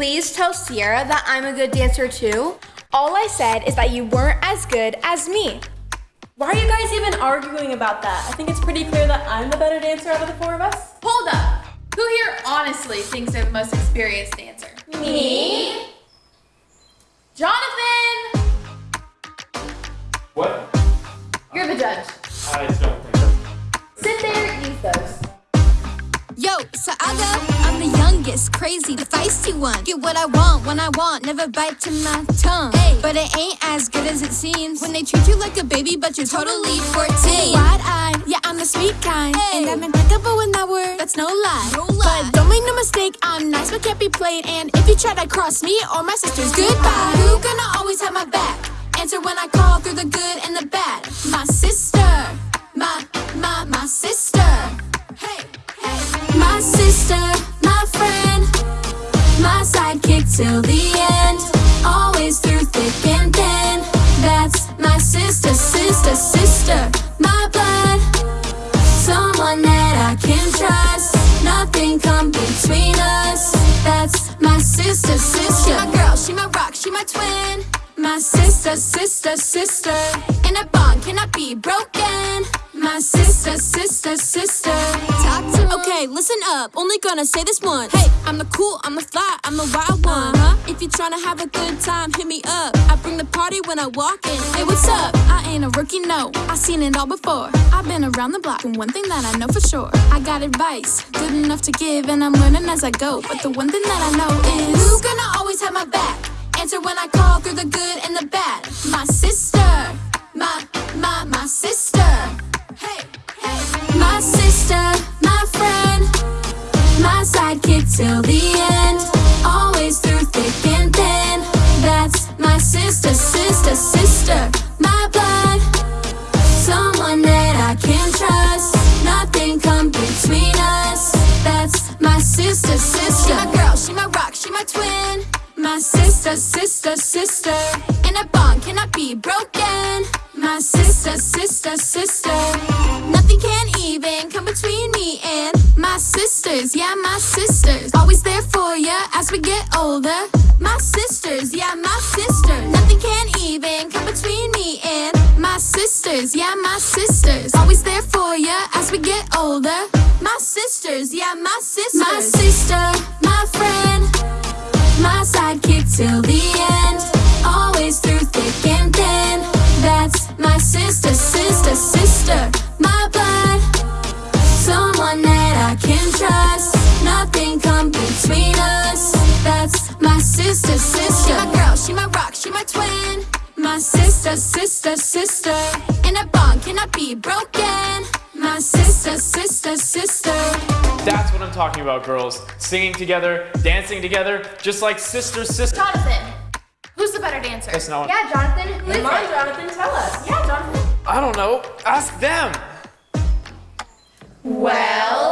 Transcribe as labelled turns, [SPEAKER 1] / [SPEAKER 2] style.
[SPEAKER 1] please tell Sierra that I'm a good dancer too? All I said is that you weren't as good as me.
[SPEAKER 2] Why are you guys even arguing about that? I think it's pretty clear that I'm the better dancer out of the four of us.
[SPEAKER 3] Hold up. Who here honestly thinks they're the most experienced dancer?
[SPEAKER 2] Me?
[SPEAKER 3] Jonathan!
[SPEAKER 4] What?
[SPEAKER 3] You're the judge.
[SPEAKER 4] I don't
[SPEAKER 5] youngest, crazy, the feisty one. Get what I want when I want, never bite to my tongue. Ay, but it ain't as good as it seems when they treat you like a baby, but you're totally 14. Wide eyed, yeah, I'm the sweet kind. And I'm impeccable in that word, that's no lie. No lie. But don't make no mistake, I'm nice but can't be played. And if you try to cross me or my sisters, goodbye. Who gonna always have my back? Answer when I call through the good and the bad. My sister, my, my, my sister. Hey, hey. My sister, my sidekick till the end. Always through thick and thin. That's my sister, sister, sister. My blood, someone that I can trust. Nothing come between us. That's my sister, sister. She my girl, she my rock, she my twin. My sister, sister, sister. In a bond cannot be broken. My sister, sister, sister. Talk to me. Okay, listen up. Only gonna say this once. Hey, I'm the cool, I'm the fly, I'm the wild one. Uh-huh. If you're trying to have a good time, hit me up. I bring the party when I walk in. Hey, what's up? I ain't a rookie, no. I seen it all before. I've been around the block, and one thing that I know for sure, I got advice, good enough to give, and I'm learning as I go. But the one thing that I know is who's gonna always have my back? Sidekick till the end. Always through thick and thin. That's my sister, sister, sister. My blood, someone that I can trust. Nothing come between us. That's my sister, sister. She my girl, she my rock, she my twin. My sister, sister, sister. In a bond cannot be broken. My sister, sister, sister. Nothing can even sisters. Yeah, my sisters. Always there for ya as we get older. My sisters, yeah, my sisters. Nothing can even come between me and my sisters. Yeah, my sisters. Always there for ya as we get older. My sisters, yeah, my sisters. My sister, my friend my sidekick till the end. Always through thick and thin. That's my sister, sister, sister. Between us. That's my sister, sister. She my girl, she my rock, she my twin. My sister, sister, sister. In a bond cannot be broken. My sister, sister, sister.
[SPEAKER 4] That's what I'm talking about, girls. Singing together, dancing together, just like sister, sister.
[SPEAKER 3] Jonathan, who's the better dancer?
[SPEAKER 4] That's not.
[SPEAKER 1] Yeah, Jonathan, who is
[SPEAKER 2] Come on. Jonathan, tell us.
[SPEAKER 3] Yeah, Jonathan.
[SPEAKER 4] I don't know. Ask them.
[SPEAKER 3] Well,